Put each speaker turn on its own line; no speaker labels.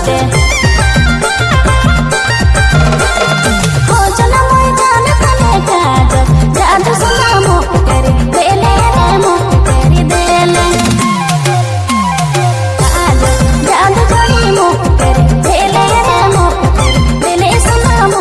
って